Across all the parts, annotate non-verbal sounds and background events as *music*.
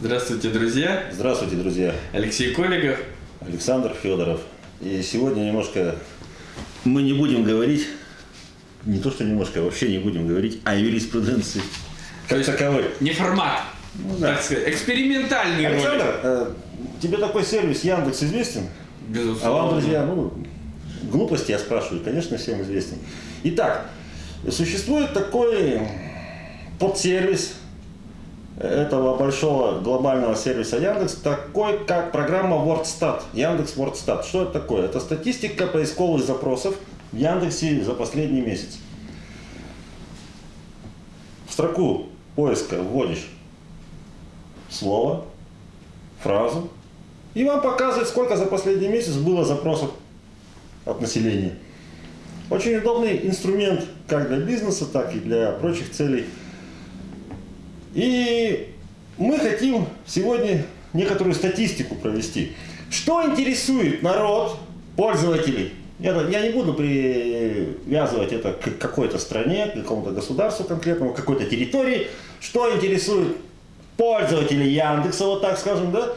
Здравствуйте, друзья. Здравствуйте, друзья. Алексей Коликов. Александр Федоров. И сегодня немножко мы не будем говорить, не то что немножко, а вообще не будем говорить о юриспруденции как таковой. Не формат, Ну, да. так сказать, экспериментальный Александр, ролик. э, тебе такой сервис Яндекс известен? Безусловно. А вам, друзья, ну, глупости я спрашиваю, конечно, всем известен. Итак, существует такой подсервис этого большого глобального сервиса Яндекс, такой как программа WordStat, Яндекс WordStat. Что это такое? Это статистика поисковых запросов в Яндексе за последний месяц. В строку поиска вводишь слово, фразу, и вам показывает, сколько за последний месяц было запросов от населения. Очень удобный инструмент как для бизнеса, так и для прочих целей. И мы хотим сегодня некоторую статистику провести. Что интересует народ, пользователей? Я, я не буду привязывать это к какой-то стране, к какому-то государству конкретному, к какой-то территории. Что интересует пользователей Яндекса, вот так скажем, да?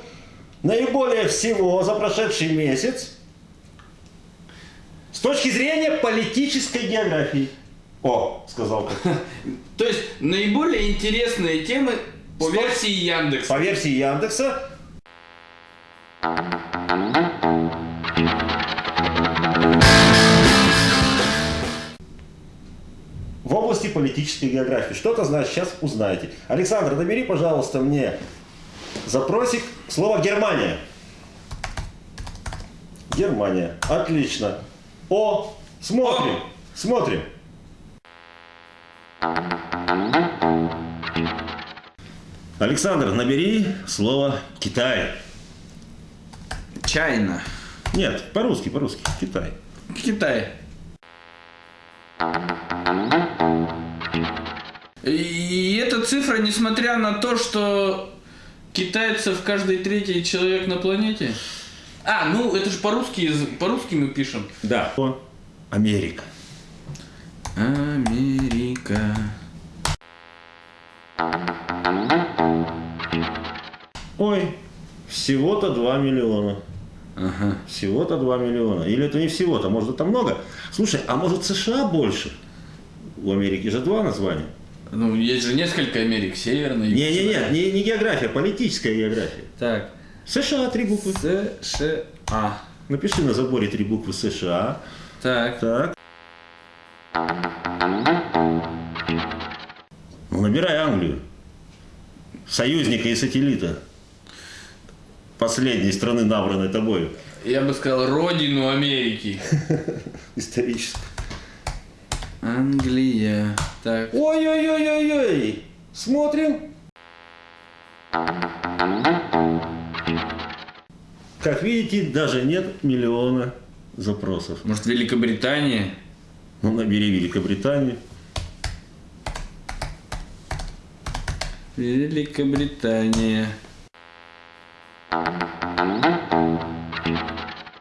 Наиболее всего за прошедший месяц с точки зрения политической географии. О, сказал как. *laughs* То есть наиболее интересные темы по версии Яндекса. По версии Яндекса. В области политической географии. Что это значит, сейчас узнаете. Александр, набери, пожалуйста, мне запросик слово Германия. Германия. Отлично. О, смотрим. О. Смотрим. Александр, набери слово Китай. Чайна. Нет, по-русски, по-русски. Китай. Китай. И эта цифра, несмотря на то, что китайцев каждый третий человек на планете. А, ну это же по-русски, по-русски мы пишем. Да. Америка. Америка. Ой, всего-то 2 миллиона. Ага. Всего-то 2 миллиона. Или это не всего-то, может это много. Слушай, а может США больше? У Америки же два названия. Ну, есть же несколько Америк, северной. Не-не-не, не, не география, политическая география. Так. США три буквы. США. Напиши на заборе три буквы США. Так. Так. Ну, набирай Англию. Союзника и сателлита. Последней страны, набранной тобою. Я бы сказал родину Америки. *laughs* Исторически. Англия. Так. Ой-ой-ой-ой-ой. Смотрим. Как видите, даже нет миллиона запросов. Может, Великобритания? Ну, набери Великобританию. Великобритания.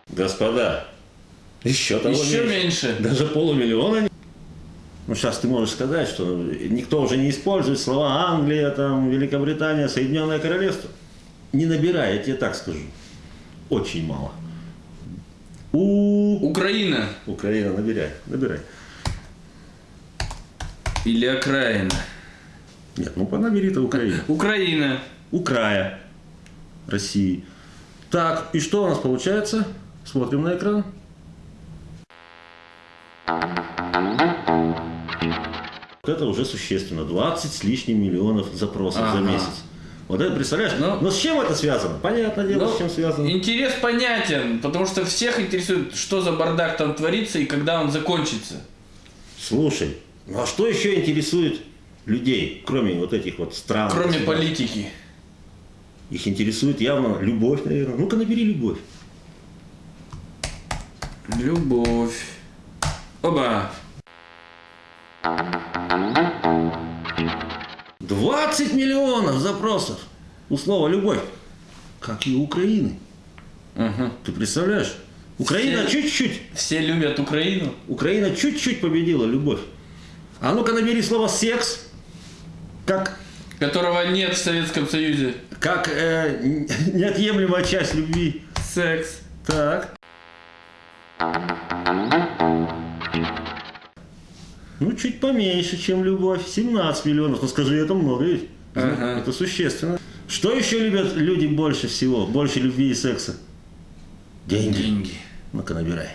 Господа, еще того Еще меньше. меньше. Даже полумиллиона. Ну, сейчас ты можешь сказать, что никто уже не использует слова Англия, там, Великобритания, Соединенное Королевство. Не набирай, я тебе так скажу. Очень мало. У Украина Украина, набирай, набирай. или окраина? Нет, ну понабери-то Украина. Украина. У края России. Так, и что у нас получается? Смотрим на экран. Вот это уже существенно. 20 с лишним миллионов запросов за Ага. месяц. Вот это представляешь? Ну- Но с чем это связано? Понятное дело, Ну, с чем связано. Интерес понятен, потому что всех интересует, что за бардак там творится и когда он закончится. Слушай, ну а что еще интересует людей, кроме вот этих вот стран? Кроме государств? политики. Их интересует явно любовь, наверное. Ну-ка набери любовь. Любовь. Оба. 20 миллионов запросов у слова «любовь», как и у Украины. Ага. Ты представляешь? Украина Все- чуть-чуть, Все любят Украину. Украина чуть-чуть победила любовь. А ну-ка набери слово «секс», как которого нет в Советском Союзе. Как э, неотъемлемая часть любви. Секс. Так. Ну, чуть поменьше, чем любовь. 17 миллионов. Ну, скажи, это много ведь. Ага. Это существенно. Что еще любят люди больше всего? Больше любви и секса? Деньги. Деньги. Ну-ка, набирай.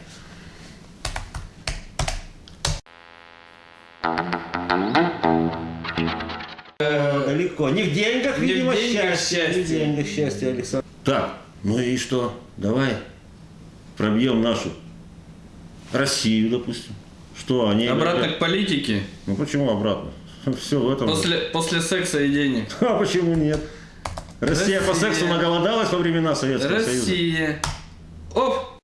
Э, Легко. Не в деньгах, Не в видимо, деньгах счастье. Не в счастье. деньгах счастье, Александр. Так, ну и что? Давай пробьем нашу Россию, допустим. Что они... Обратно к политике. Ну почему обратно? *laughs* Все в этом. После, после секса и денег. *laughs* А почему нет? Россия, по Россия. сексу наголодалась во времена Советского Союза. Россия. Оп!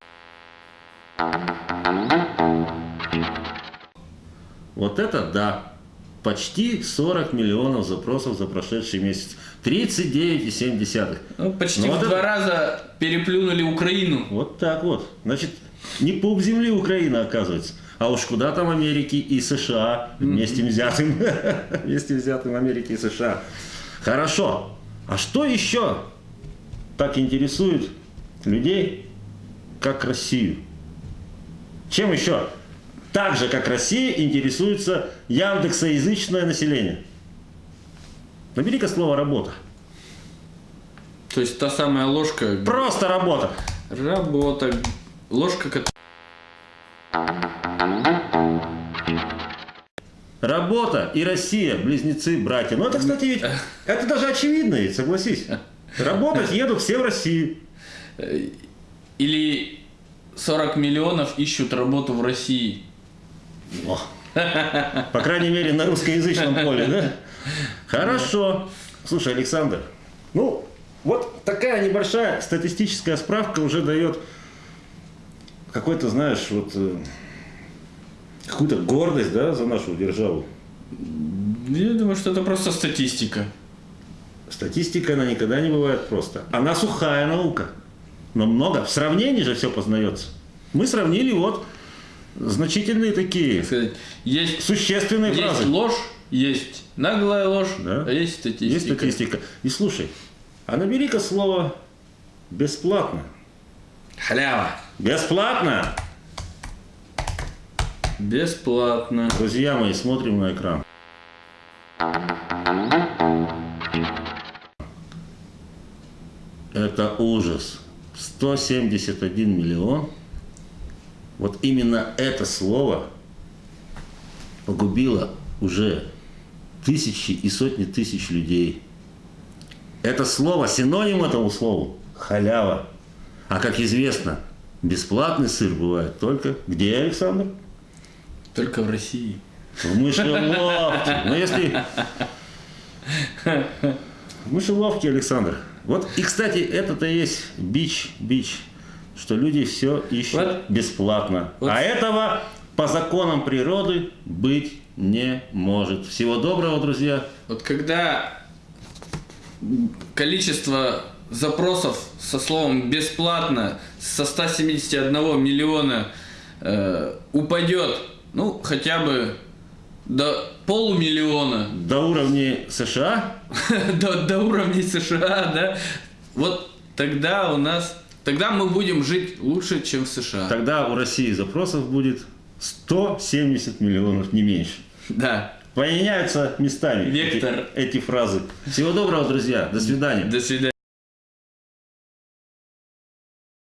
Вот это да. Почти 40 миллионов запросов за прошедший месяц. 39,7. Ну, почти Ну, в вот два это- раза переплюнули Украину. Вот так вот. Значит, не пуп земли Украина, оказывается. А уж куда там Америки и США вместе взятым. *laughs* Вместе взятым Америки и США. Хорошо. А что еще так интересует людей, как Россию? Чем еще? Так же, как Россия, интересуется яндексоязычное население. Набери-ка слово «работа». То есть та самая ложка. Просто работа. Работа. Ложка, которая... Работа и Россия, близнецы, братья. Ну это, кстати, ведь, *laughs* это даже очевидно, ведь, согласись. Работать едут все в Россию. Или 40 миллионов ищут работу в России. О. По крайней мере, на русскоязычном поле, да? Хорошо. Слушай, Александр, ну, вот такая небольшая статистическая справка уже дает какой-то, знаешь, вот э, какую-то гордость, да, за нашу державу. Я думаю, что это просто статистика. Статистика, она никогда не бывает просто. Она сухая наука. Но много. В сравнении же все познается. Мы сравнили вот значительные такие Так сказать, Есть, существенные есть фразы. ложь, есть наглая ложь, Да. а есть статистика. Есть статистика. И слушай, а набери-ка слово бесплатно. Халява. Бесплатно! Бесплатно. Друзья мои, смотрим на экран. Это ужас. 171 миллион. Вот именно это слово погубило уже тысячи и сотни тысяч людей. Это слово, синоним этому слову – халява. А как известно, бесплатный сыр бывает только где, Александр? Только в России. В мышеловке. Ну, если... *laughs* В мышеловке, Александр. Вот, и, кстати, это-то есть бич, бич, что люди все ищут Вот. бесплатно. Вот. А этого по законам природы быть не может. Всего доброго, друзья. Вот когда количество запросов со словом бесплатно со 171 миллиона э, упадет, ну, хотя бы до полумиллиона, До уровня США *laughs* до, до уровней США, да, вот тогда у нас, тогда мы будем жить лучше, чем в США. тогда у России запросов будет 170 миллионов, не меньше. Да. Поменяются местами эти- Вектор. эти фразы. Всего доброго, друзья. До свидания. До свидания.